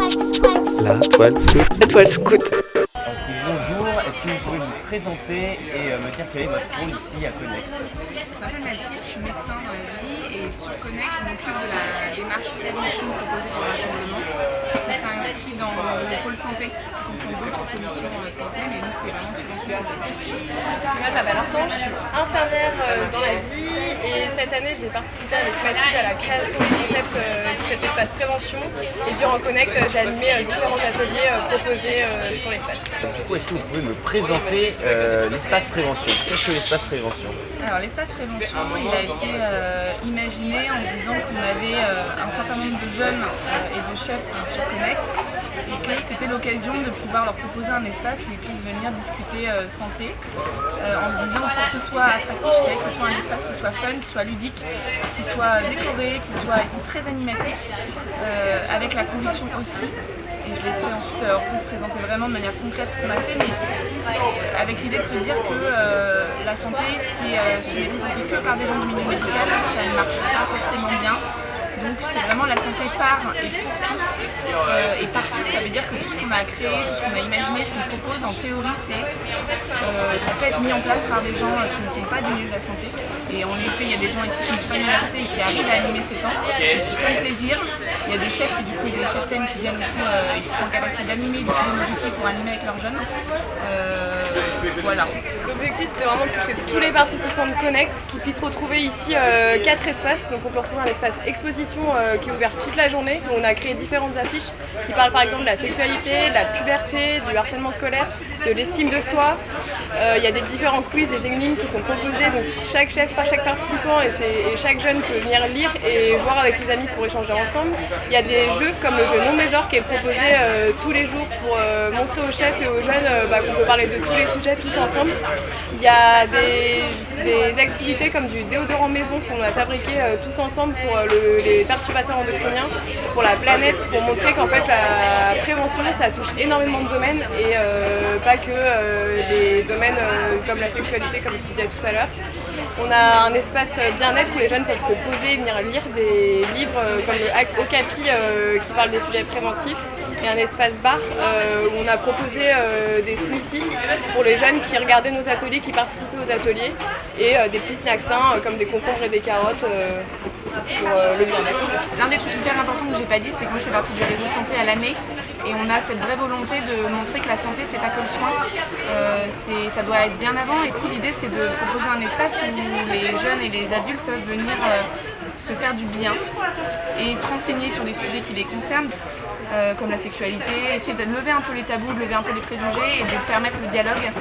La toile scout. La toile scout. bonjour, est-ce que vous pouvez vous présenter et euh, me dire quel est votre rôle ici à Connect? Je m'appelle Mathilde, je suis médecin dans la vie et sur Connect, je m'occupe de la démarche prévention proposée pour le rassemblement qui s'inscrit dans le pôle santé, qui comprend d'autres commissions euh, santé, mais nous c'est vraiment prévention santé. Moi je m'appelle Hortense, je suis infirmière euh, dans la vie et cette année j'ai participé avec Mathilde à la création du concept de cet espace prévention et durant Connect j'ai animé différents ateliers proposés sur l'espace. Du coup, est-ce que vous pouvez me présenter euh, l'espace prévention? Qu'est-ce que l'espace prévention? Alors l'espace prévention, il a été euh, imaginé en se disant qu'on avait euh, un certain nombre de jeunes et de chefs sur Connect et que c'était l'occasion de pouvoir leur proposer un espace où ils puissent venir discuter santé en se disant pour que ce soit attractif, il que ce soit un espace qui soit fun, qui soit ludique, qui soit décoré, qui soit très animatif, avec la conviction aussi et je laisserai ensuite euh, Hortense présenter vraiment de manière concrète ce qu'on a fait, mais avec l'idée de se dire que euh, la santé, si euh, ce n'est présenté que par des gens du milieu médical, ça ne marche pas forcément bien. Donc c'est vraiment la santé par et pour tous. et par tous, ça veut dire que tout ce qu'on a créé, tout ce qu'on a imaginé, ce qu'on propose, en théorie, c'est ça peut être mis en place par des gens qui ne sont pas du milieu de la santé. Et en effet, il y a des gens ici qui ne sont pas du milieu de la santé et qui arrivent à animer ces temps. C'est un plaisir. Il y a des chefs qui, du coup, des chefs qui viennent aussi euh, et qui sont en capacité d'animer, d'utiliser nos outils pour animer avec leurs jeunes. Euh, L'objectif c'était vraiment de toucher tous les participants de Connect qui puissent retrouver ici euh, quatre espaces. Donc on peut retrouver un espace exposition qui est ouvert toute la journée. On a créé différentes affiches qui parlent par exemple de la sexualité, de la puberté, du harcèlement scolaire, de l'estime de soi. Il y a des différents quiz, des énigmes qui sont proposés. Donc chaque chef, par chaque participant et, chaque jeune peut venir lire et voir avec ses amis pour échanger ensemble. Il y a des jeux comme le jeu non major qui est proposé euh, tous les jours pour euh, montrer aux chefs et aux jeunes euh, bah, qu'on peut parler de tous les sujets tous ensemble. Il y a des, activités comme du déodorant maison qu'on a fabriqué tous ensemble pour les perturbateurs endocriniens, pour la planète, pour montrer qu'en fait la ça touche énormément de domaines et pas que les domaines comme la sexualité comme je disais tout à l'heure. On a un espace bien-être où les jeunes peuvent se poser, venir lire des livres comme le Okapi euh, qui parle des sujets préventifs et un espace bar euh, où on a proposé euh, des smoothies pour les jeunes qui regardaient nos ateliers, qui participaient aux ateliers et des petits snacks comme des concombres et des carottes pour le bien-être. L'un des trucs hyper importants que j'ai pas dit, c'est que moi je fais partie du réseau santé à l'année et on a cette vraie volonté de montrer que la santé c'est pas que le soin, ça doit être bien avant. Et l'idée c'est de proposer un espace où les jeunes et les adultes peuvent venir se faire du bien et se renseigner sur des sujets qui les concernent, euh, comme la sexualité, essayer de lever un peu les tabous, de lever un peu les préjugés et de permettre le dialogue.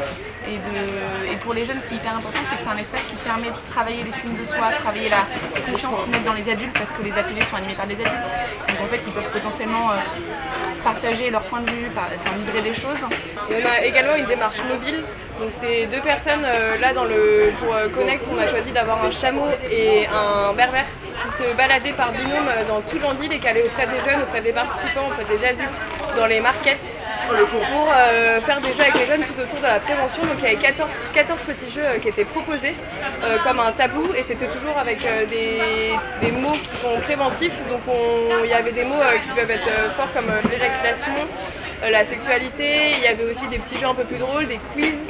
Et, de, pour les jeunes, ce qui est hyper important, c'est que c'est un espace qui permet de travailler les signes de soi, travailler la confiance qu'ils mettent dans les adultes, parce que les ateliers sont animés par des adultes. Donc en fait, ils peuvent potentiellement euh, partager leur point de vue, enfin livrer des choses. on a également une démarche mobile. Donc c'est deux personnes, euh, là dans le, pour Connect, on a choisi d'avoir un chameau et un berbère qui se baladait par binôme dans toute l'envie et qui allait auprès des jeunes, auprès des participants, auprès des adultes, dans les markets pour euh, faire des jeux avec les jeunes tout autour de la prévention. Donc il y avait 14, petits jeux euh, qui étaient proposés euh, comme un tabou et c'était toujours avec des, mots qui sont préventifs. Donc il y avait des mots qui peuvent être forts comme l'éjaculation, la sexualité, il y avait aussi des petits jeux un peu plus drôles, des quiz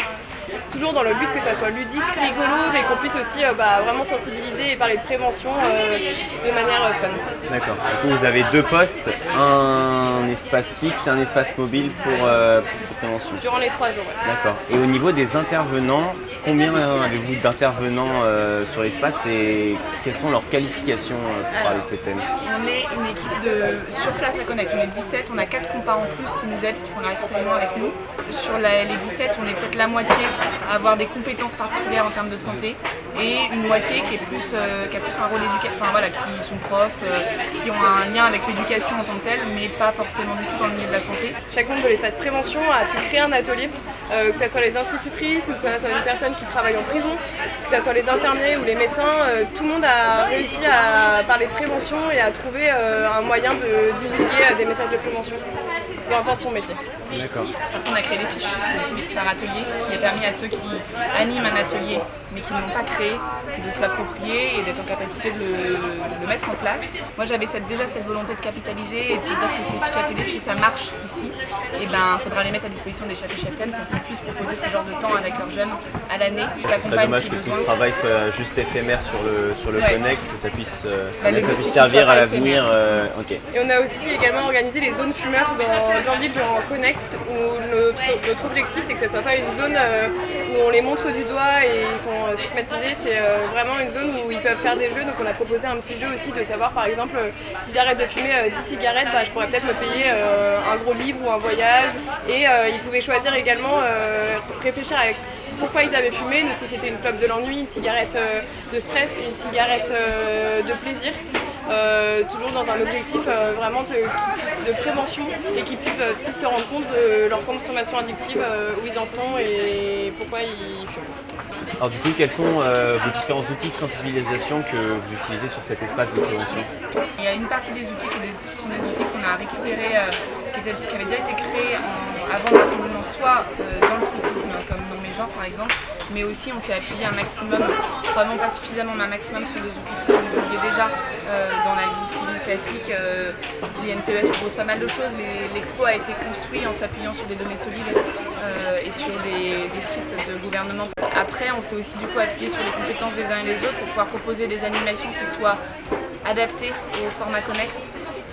toujours dans le but que ça soit ludique, rigolo, mais qu'on puisse aussi euh, bah, vraiment sensibiliser et parler de prévention euh, de manière euh, fun. D'accord. Du coup, vous avez deux postes, un espace fixe et un espace mobile pour, ces préventions. Durant les trois jours. D'accord. Et au niveau des intervenants, combien avez-vous d'intervenants sur l'espace et quelles sont leurs qualifications pour parler de ces thèmes? On est une équipe de sur place à connaître. On est 17, on a 4 compas en plus qui nous aident, qui font leur avec nous. Sur les 17, on est peut-être la moitié avoir des compétences particulières en termes de santé et une moitié qui, est plus, euh, qui a plus un rôle éducatif, enfin voilà, qui sont profs, euh, qui ont un lien avec l'éducation en tant que telle, mais pas forcément du tout dans le milieu de la santé. Chaque membre de l'espace prévention a pu créer un atelier, euh, que ce soit les institutrices ou que ce soit une personne qui travaille en prison, que ce soit les infirmiers ou les médecins, tout le monde a réussi à parler de prévention et à trouver un moyen de divulguer des messages de prévention, peu importe son métier. D'accord. on a créé des fiches par atelier, ce qui a permis à ceux qui animent un atelier mais qui ne l'ont pas créé créer, de se l'approprier et d'être en capacité de le, de le mettre en place. Moi j'avais cette, déjà cette volonté de capitaliser et de se dire que ces fiches ateliers, si ça marche ici, il faudra les mettre à disposition des chefs et cheftaines pour qu'ils puissent proposer ce genre de temps avec leurs jeunes à l'année. Ce serait dommage que tout ce travail soit juste éphémère sur le, sur le Ouais. Connect, que ça puisse, euh, ça Bah, ça puisse servir à l'avenir. euh. Et on a aussi également organisé les zones fumeurs dans Jean-Ville dans Connect où notre, notre objectif c'est que ce soit pas une zone euh, où on les montre du doigt et ils sont euh, c'est euh, vraiment une zone où ils peuvent faire des jeux. Donc on a proposé un petit jeu aussi de savoir par exemple euh, si j'arrête de fumer euh, 10 cigarettes, bah, je pourrais peut-être me payer euh, un gros livre ou un voyage. Et euh, ils pouvaient choisir également, euh, réfléchir à pourquoi ils avaient fumé, donc si c'était une clope de l'ennui, une cigarette euh, de stress, une cigarette euh, de plaisir. Euh, toujours dans un objectif euh, vraiment de, de prévention et qu'ils puissent, euh, puissent se rendre compte de leur consommation addictive, euh, où ils en sont et pourquoi ils fument. Alors du coup, quels sont euh, vos différents outils de sensibilisation que vous utilisez sur cet espace de prévention? Il y a une partie des outils qui, est des- qui sont des outils qu'on a récupérés, euh, qui, étaient- qui avaient déjà été créés en- avant le rassemblement, soit euh, dans le scoutisme, comme par exemple, mais aussi on s'est appuyé un maximum, probablement pas suffisamment, mais un maximum sur des outils qui sont divulgués déjà euh, dans la vie civile classique. Euh, L'INPES propose pas mal de choses. L'expo a été construit en s'appuyant sur des données solides euh, et sur des, des sites de gouvernement. Après, on s'est aussi du coup appuyé sur les compétences des uns et des autres pour pouvoir proposer des animations qui soient adaptées au format Connect.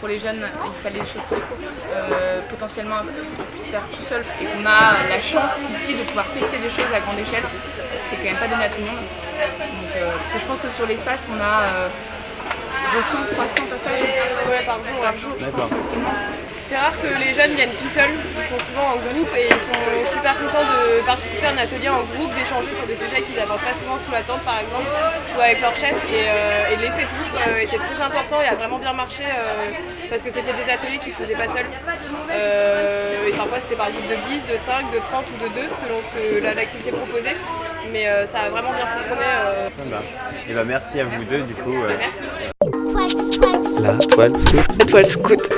Pour les jeunes, il fallait des choses très courtes, euh, potentiellement qu'ils puissent faire tout seul et qu'on a la chance ici de pouvoir tester des choses à grande échelle, ce qui est quand même pas donné à tout le monde. Donc, euh, parce que je pense que sur l'espace, on a euh, 200, 300 passages Ouais, par jour. par jour, je pense facilement. C'est rare que les jeunes viennent tout seuls, ils sont souvent en groupe et ils sont super contents de participer à un atelier en groupe, d'échanger sur des sujets qu'ils n'abordent pas souvent sous la tente par exemple, ou avec leur chef. Et, euh, et l'effet groupe euh, était très important et a vraiment bien marché euh, parce que c'était des ateliers qui se faisaient pas seuls. Euh, et parfois c'était par groupe de 10, de 5, de 30 ou de 2 selon ce que la- l'activité proposait. Mais euh, ça a vraiment bien fonctionné. euh. Ah bah. Et bah merci à vous deux du coup. euh. Merci. La toile scout. Étoile scout.